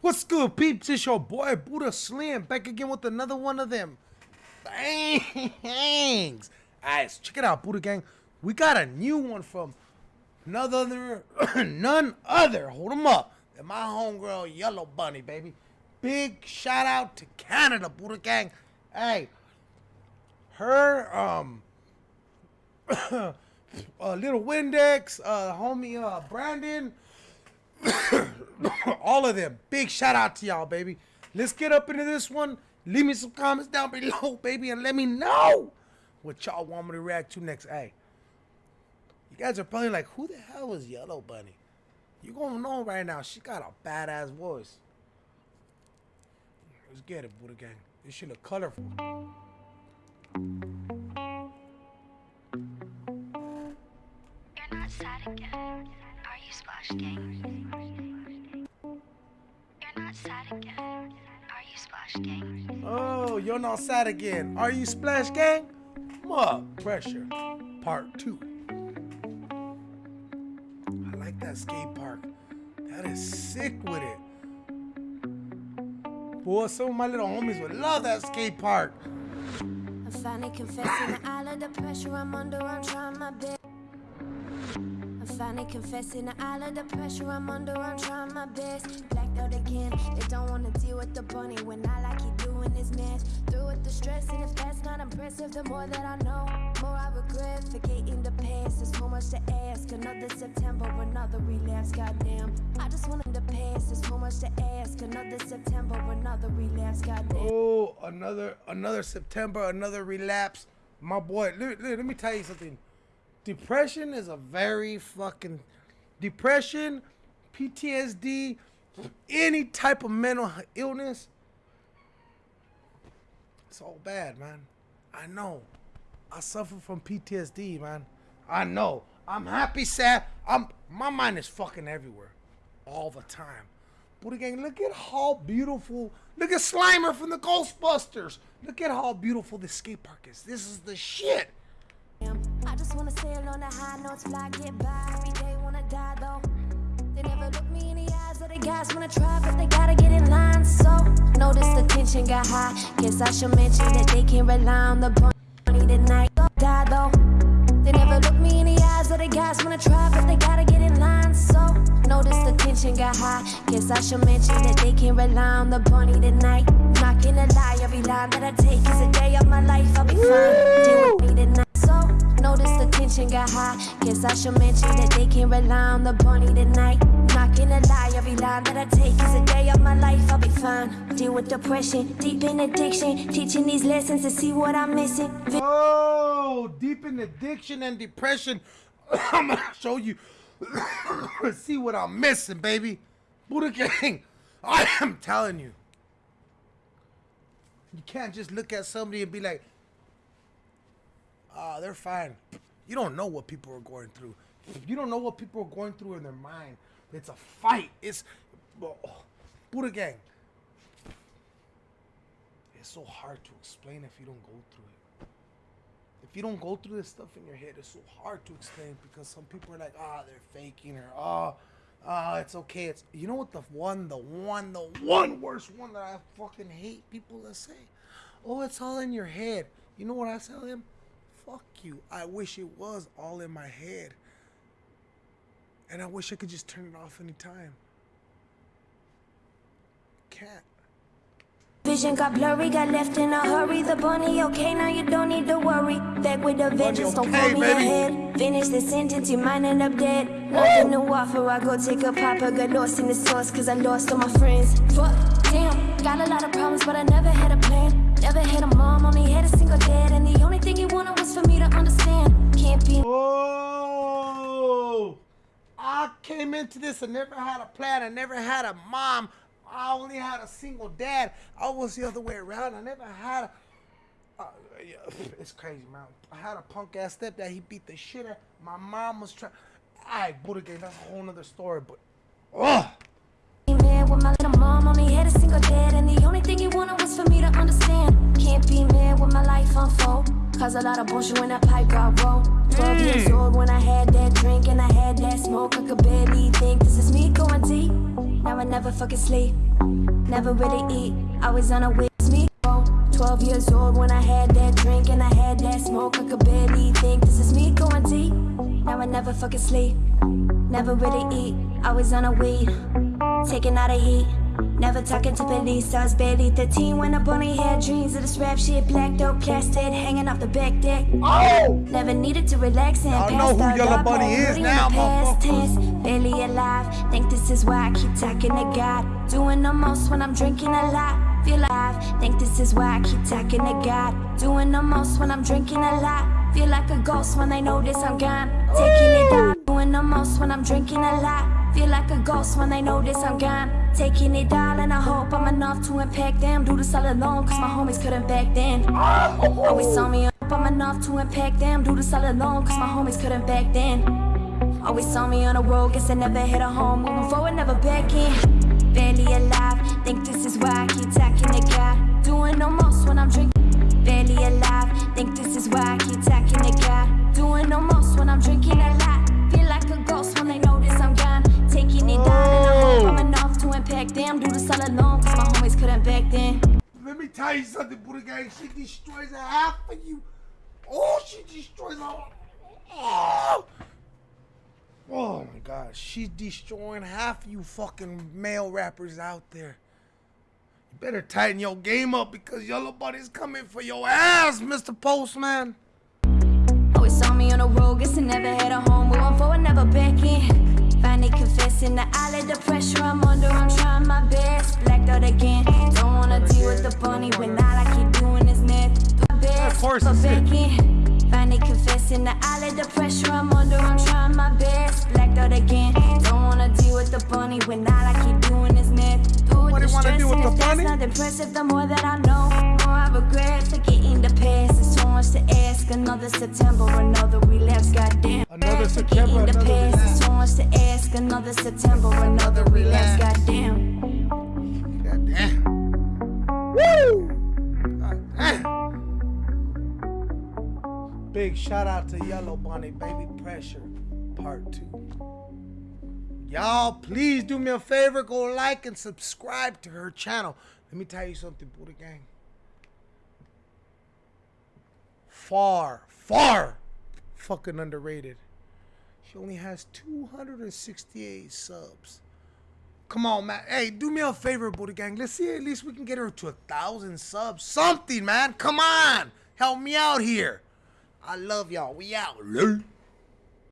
What's good, peeps? It's your boy Buddha Slim back again with another one of them. Thanks. Guys, check it out, Buddha Gang. We got a new one from none other, none other. Hold them up. My homegirl Yellow Bunny, baby. Big shout out to Canada, Buddha Gang. Hey, her um, uh, little Windex, uh, homie uh, Brandon. all of them. Big shout out to y'all, baby. Let's get up into this one. Leave me some comments down below, baby, and let me know what y'all want me to react to next. Hey, you guys are probably like, who the hell is Yellow Bunny? You're gonna know right now. She got a badass voice. Let's get it, Buddha Gang. This shit look colorful. You're not sad again. Are you Splash Gang? Oh, you're not sad again. Are you Splash Gang? Mug Pressure, Part 2. I like that skate park. That is sick with it. Boy, some of my little homies would love that skate park. I'm finally confessing all of the pressure I'm under, I'm trying my best. Finally confessing that all of the pressure I'm under, I'm trying my best. Blacked out again, they don't wanna deal with the bunny when I like he doing his mess. Through with the stress, and if that's not impressive, the more that I know, more I regret. Forgetting the past, there's so much to ask. Another September, another relapse, goddamn. I just wanted to pass, there's so much to ask. Another September, another relapse, goddamn. Oh, another another September, another relapse. My boy, let, let, let me tell you something. Depression is a very fucking depression, PTSD, any type of mental illness. It's all bad, man. I know. I suffer from PTSD, man. I know. I'm happy, sad. I'm my mind is fucking everywhere, all the time. Buddha gang, look at how beautiful. Look at Slimer from the Ghostbusters. Look at how beautiful this skate park is. This is the shit. I just wanna sail on the high notes, fly, get by. Every day wanna die though. They never look me in the eyes, of the guys wanna try, but they gotta get in line. So notice the tension got high. Guess I should mention that they can't rely on the bunny tonight. Die though. They never look me in the eyes, of the guys wanna try, but they gotta get in line. So notice the tension got high. Guess I should mention that they can't rely on the bunny tonight. Not gonna lie, every line that I take is a day of my life. I'll be fine. Tension got high. Guess I should mention that they can't rely on the bunny tonight. Not gonna lie, every line that I take is a day of my life. I'll be fine. Deal with depression, deep in addiction, teaching these lessons to see what I'm missing. Oh, deep in addiction and depression. I'm gonna show you. See what I'm missing, baby. Buddha Gang. I am telling you. You can't just look at somebody and be like, ah, they're fine. You don't know what people are going through. If you don't know what people are going through in their mind. It's a fight. It's oh, Buddha Gang. It's so hard to explain if you don't go through it. If you don't go through this stuff in your head, it's so hard to explain because some people are like, ah, they're faking or ah, ah, it's okay. It's you know what the one, the one, the one worst one that I fucking hate people that say, oh, it's all in your head. You know what I tell them? Fuck you. I wish it was all in my head. And I wish I could just turn it off anytime. Can't. Vision got blurry, got left in a hurry. The bunny, okay, now you don't need to worry. Back with the vengeance, don't pull me ahead. Finish the sentence, you might end up dead. Nothing to offer, I go take a pop, I got lost in the sauce, cause I lost all my friends. Fuck, damn, got a lot of problems, but I never had a plan. Never had a mom, only had a single dad, and the only thing he wanted was for me to understand. Can't be Oh, I came into this and never had a plan. I never had a mom. I only had a single dad. I was the other way around. I never had a. Uh, yeah, it's crazy, man. I had a punk ass stepdad. He beat the shit out. My mom was trying. I Buddha Gang. That's a whole nother story. But, ugh. Mad with my little mom, only had a single dad, and the only thing he wanted was for me to understand. Can't be mad with my life unfold. Cause a lot of bullshit when that pipe got rolled. 12 mm. years old when I had that drink and I had that smoke. I could barely think this is me going deep. Now I never fucking sleep, never really eat. Always on a wait. It's me. oh. 12 years old when I had that drink and I had that smoke. I could barely think this is me going deep. Now I never fucking sleep, never really eat. Always on a weed, taking out a heat. Never talking to police, I was barely 13 when I only had dreams of this rap shit. Blacked out, plastic, hanging off the back deck. Oh! Never needed to relax and Y'all know who. Yellow Bunny is now, past tense. Barely alive, think this is why I keep talking to God. Doing the most when I'm drinking a lot. Feel alive, think this is why I keep talking to God. Doing the most when I'm drinking a lot. Feel like a ghost when they notice I'm gone. Taking it down. Doing the most when I'm drinking a lot. Feel like a ghost when they notice I'm gone. Taking it down and I hope I'm enough to impact them. Do this all alone, cause my homies couldn't back then. Always saw me up, I'm enough to impact them. Do this all alone, cause my homies couldn't back then. Always saw me on the road, guess I never hit a home. Moving forward, never back in. Barely alive, think this is why I keep talking to God. Doing the most when I'm drinking. Barely alive, think this is why I keep talking to God. Doing the most when I'm drinking a lot. Cause my homies couldn't back then. Let me tell you something, Buddha Gang. She destroys a half of you. Oh, she destroys a. Oh! Oh my God, she's destroying half of you fucking male rappers out there. You better tighten your game up because Yellow Bunny's coming for your ass, Mr. Postman. Always saw me on the road, guess I never had a home. Moving forward, never. Confessing the pressure I'm under. I'm trying my best. Blacked out again. Don't wanna deal with the bunny when all I keep doing is myth. Do my best, Of course it's back it. in. Finally confessing the alley, the pressure I'm under. I'm trying my best. Blacked out again. Don't wanna deal with the bunny when all I keep doing is. Do What do you wanna do with the if that's bunny? not impressive, the more that I know, more I regret forgetting the past. So much to ask. Another September, another relapse. Goddamn. Another September, another relapse. There's so much to ask. Another September, another relapse. Goddamn. God damn. Woo! God damn. Big shout out to Yellow Bunny, Baby Pressure, Part 2. Y'all, please do me a favor. Go like and subscribe to her channel. Let me tell you something, Buddha Gang. Far, far fucking underrated. She only has 268 subs. Come on, man. Hey, do me a favor, Buddha Gang. Let's see at least we can get her to a thousand subs. Something, man. Come on. Help me out here. I love y'all. We out.